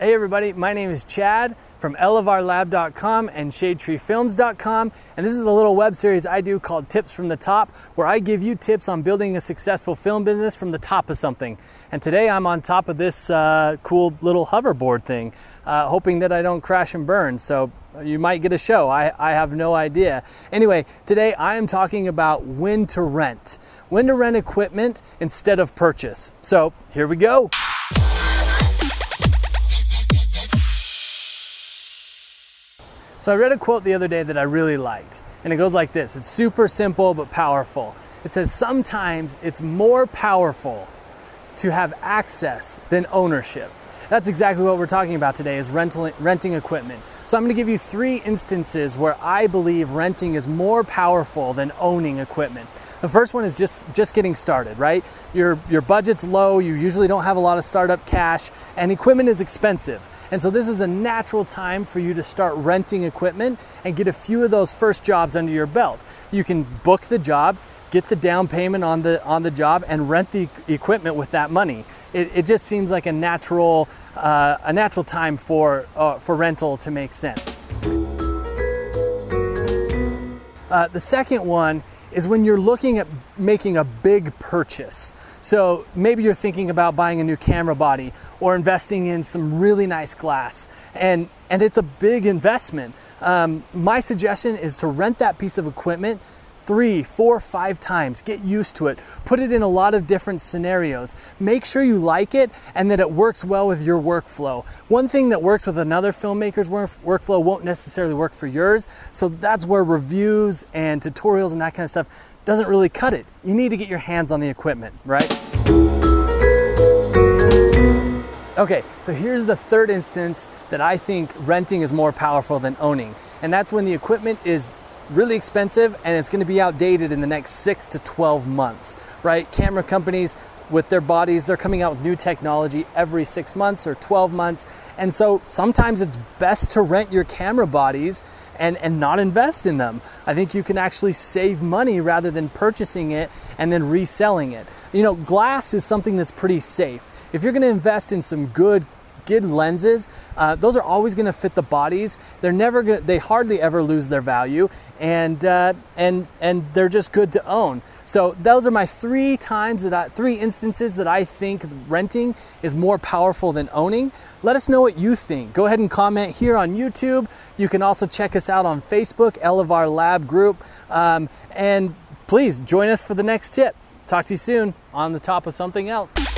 Hey everybody, my name is Chad from elevarlab.com and shadetreefilms.com and this is a little web series I do called Tips from the Top where I give you tips on building a successful film business from the top of something. And today I'm on top of this uh, cool little hoverboard thing, uh, hoping that I don't crash and burn. So you might get a show, I, I have no idea. Anyway, today I am talking about when to rent. When to rent equipment instead of purchase. So here we go. So I read a quote the other day that I really liked, and it goes like this It's super simple but powerful. It says, Sometimes it's more powerful to have access than ownership. That's exactly what we're talking about today is rental, renting equipment. So I'm going to give you three instances where I believe renting is more powerful than owning equipment. The first one is just just getting started, right? Your your budget's low, you usually don't have a lot of startup cash, and equipment is expensive. And so this is a natural time for you to start renting equipment and get a few of those first jobs under your belt. You can book the job, get the down payment on the on the job and rent the equipment with that money. It, it just seems like a natural uh, a natural time for uh, for rental to make sense. Uh, the second one is when you're looking at making a big purchase. So maybe you're thinking about buying a new camera body or investing in some really nice glass, and, and it's a big investment. Um, my suggestion is to rent that piece of equipment three, four, five times. Get used to it. Put it in a lot of different scenarios. Make sure you like it and that it works well with your workflow. One thing that works with another filmmaker's work- workflow won't necessarily work for yours. So that's where reviews and tutorials and that kind of stuff doesn't really cut it. You need to get your hands on the equipment, right? Okay, so here's the third instance that I think renting is more powerful than owning. And that's when the equipment is really expensive and it's going to be outdated in the next 6 to 12 months, right? Camera companies with their bodies, they're coming out with new technology every 6 months or 12 months. And so sometimes it's best to rent your camera bodies and, and not invest in them. I think you can actually save money rather than purchasing it and then reselling it. You know, glass is something that's pretty safe. If you're going to invest in some good good lenses, uh, those are always going to fit the bodies. They're never gonna, they hardly ever lose their value and uh, and and they're just good to own. So those are my three times that I, three instances that I think renting is more powerful than owning. Let us know what you think. Go ahead and comment here on YouTube. You can also check us out on Facebook, Elevar Lab Group, um, and please join us for the next tip. Talk to you soon on the top of something else.